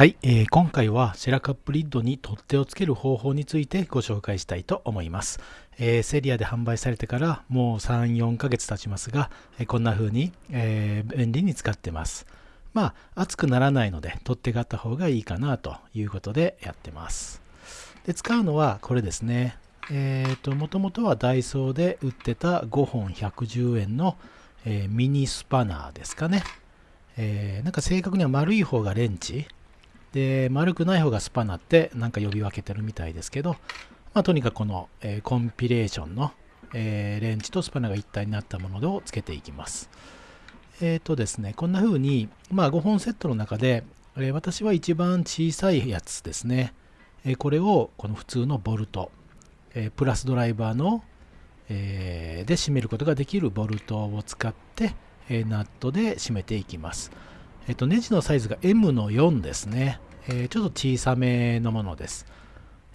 はい、えー、今回はシェラカップリッドに取っ手をつける方法についてご紹介したいと思います。えー、セリアで販売されてからもう3、4ヶ月経ちますが、えー、こんな風に、えー、便利に使ってます。まあ、熱くならないので取っ手があった方がいいかなということでやってます。で使うのはこれですね。えっ、ー、と、もともとはダイソーで売ってた5本110円の、えミニスパナーですかね。えなんか正確には丸い方がレンチで、丸くない方がスパナってなんか呼び分けてるみたいですけど、まあ、とにかくこの、えー、コンピレーションの、えー、レンチとスパナが一体になったものをつけていきます。えっ、ー、とですね、こんな風に、まあ、5本セットの中で、え私は一番小さいやつですね。えこれをこの普通のボルト、えプラスドライバーの、えで締めることができるボルトを使って、えナットで締めていきます。えっと、ネジのサイズが M の4ですね。えー、ちょっと小さめのものです。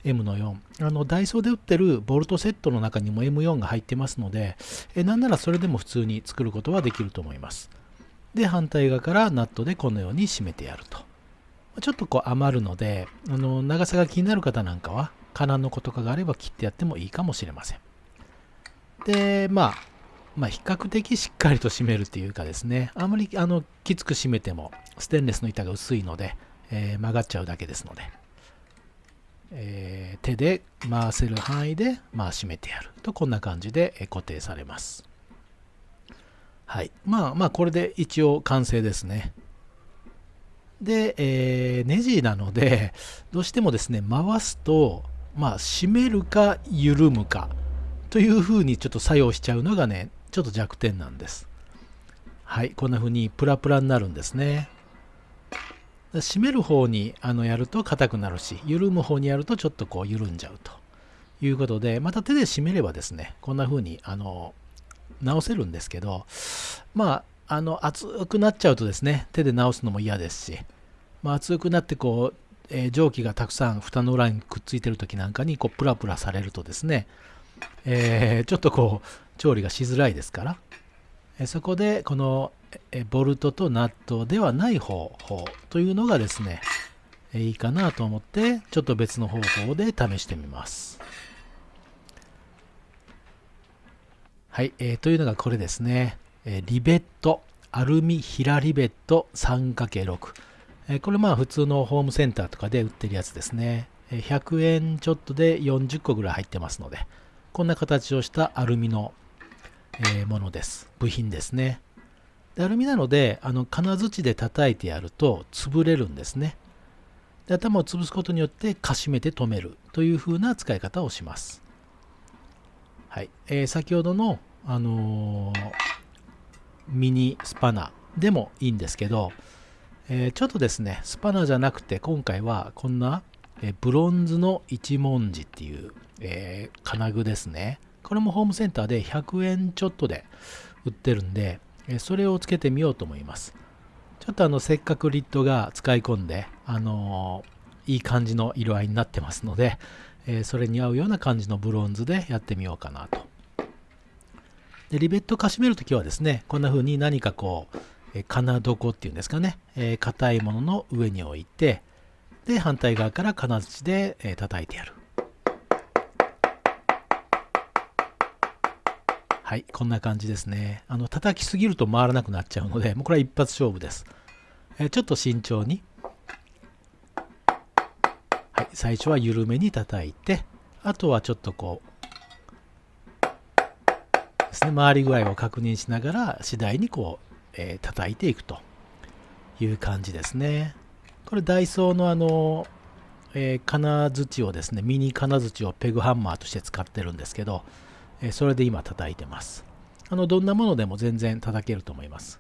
M の4。あの、ダイソーで売ってるボルトセットの中にも M4 が入ってますので、えー、なんならそれでも普通に作ることはできると思います。で、反対側からナットでこのように締めてやると。ちょっとこう余るので、あの、長さが気になる方なんかは、金の子とかがあれば切ってやってもいいかもしれません。で、まあ、まあ、比較的しっかりと締めるっていうかですね、あまりあのきつく締めてもステンレスの板が薄いので、えー、曲がっちゃうだけですので、えー、手で回せる範囲で、まあ、締めてやるとこんな感じで固定されます。はい。まあまあこれで一応完成ですね。で、えー、ネジなので、どうしてもですね、回すと、まあ、締めるか緩むかというふうにちょっと作用しちゃうのがね、ちょっと弱点なんです。はい、こんな風にプラプラになるんですね。締める方にあのやると硬くなるし、緩む方にやるとちょっとこう緩んじゃうということで、また手で締めればですね、こんな風にあの直せるんですけど、まあ、あの熱くなっちゃうとですね、手で直すのも嫌ですし、まあ、熱くなってこう、えー、蒸気がたくさん蓋の裏にくっついてる時なんかにこうプラプラされるとですね、えー、ちょっとこう調理がしづらいですから、そこでこのボルトとナットではない方法というのがですね、いいかなと思ってちょっと別の方法で試してみます。はい、えー、というのがこれですね、えリベット。アルミヒラリベット。3×6、えこれまあ普通のホームセンターとかで売ってるやつですね。100円ちょっとで40個ぐらい入ってますのでこんな形をしたアルミのえ、ものです。部品ですね。でアルミなので、あの金槌で叩いてやると潰れるんですね。で頭を潰すことによってかしめて止めるというふうな使い方をします。はい。えー、先ほどの、あのー、ミニスパナでもいいんですけど、えー、ちょっとですね、スパナじゃなくて今回はこんな、えブロンズの一文字っていう、え金具ですね。これもホームセンターで100円ちょっとで売ってるんで、それをつけてみようと思います。ちょっとあの、せっかくリットが使い込んで、あのー、いい感じの色合いになってますので、えそれに合うような感じのブロンズでやってみようかなと。でリベットかしめるときはですね、こんな風に何かこう、え金床っていうんですかね、え硬いものの上に置いて、で、反対側から金槌で、え叩いてやる。はい、こんな感じですね。あの、叩きすぎると回らなくなっちゃうので、もうこれは一発勝負です。えちょっと慎重に。はい、最初は緩めに叩いて、あとはちょっとこう、ですね、回り具合を確認しながら、次第にこう、えー、叩いていくという感じですね。これダイソーのあの、えー、金槌をですね、ミニ金槌をペグハンマーとして使ってるんですけど、えそれで今叩いてます。あの、どんなものでも全然叩けると思います。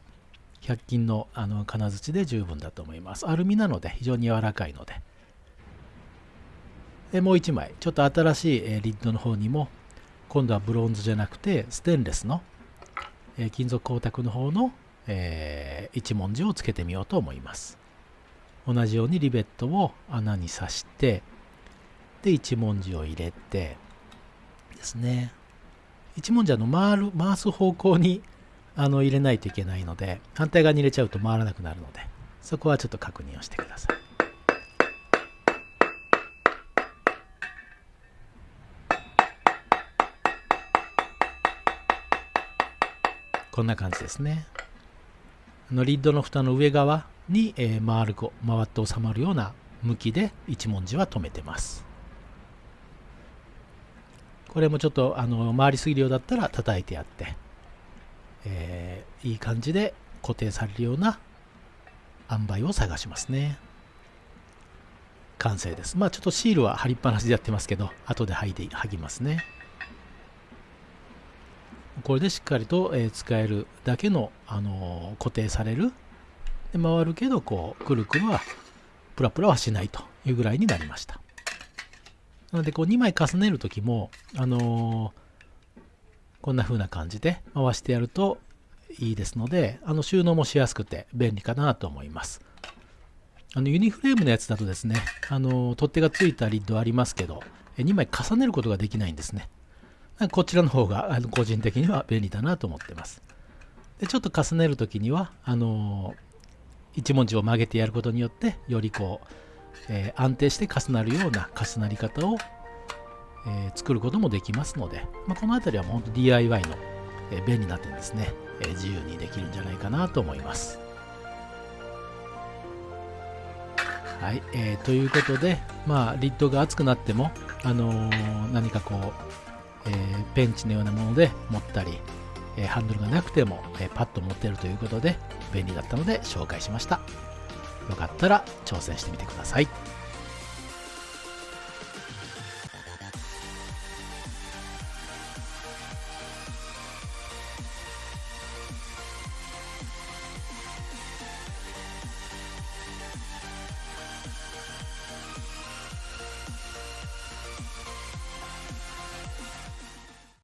100均のあの金槌で十分だと思います。アルミなので非常に柔らかいので。でもう1枚、ちょっと新しい、リッドの方にも、今度はブロンズじゃなくてステンレスの、金属光沢の方の、えー、一文字をつけてみようと思います。同じようにリベットを穴に刺して、で、一文字を入れてですね。一文字あの回る回す方向にあの入れないといけないので反対側に入れちゃうと回らなくなるのでそこはちょっと確認をしてください。こんな感じですね。のリッドの蓋の上側に、えー、回る回って収まるような向きで一文字は止めてます。これもちょっとあの回りすぎるようだったら叩いてやって、えー、いい感じで固定されるような塩梅を探しますね。完成です。まあちょっとシールは貼りっぱなしでやってますけど後で剥いで剥ぎますね。これでしっかりと、え使えるだけの、あの固定される。で回るけどこうくるくるはプラプラはしないというぐらいになりました。なのでこう2枚重ねる時もあのー、こんな風な感じで回してやるといいですのであの収納もしやすくて便利かなと思いますあのユニフレームのやつだとですねあの取っ手がついたリッドありますけど2枚重ねることができないんですねこちらの方があの個人的には便利だなと思ってます。でちょっと重ねる時にはあのー、一文字を曲げてやることによってよりこう、えー、安定して重なるような重なり方を、えー、作ることもできますので、まあ、この辺りはもう本当 DIY の、え便利な点ですね、え自由にできるんじゃないかなと思います。はい、えー、ということで、まあ、リッドが熱くなっても、あのー、何かこう、えー、ペンチのようなもので持ったり、えー、ハンドルがなくても、えー、パッと持ってるということで便利だったので紹介しましたよかったら挑戦してみてください。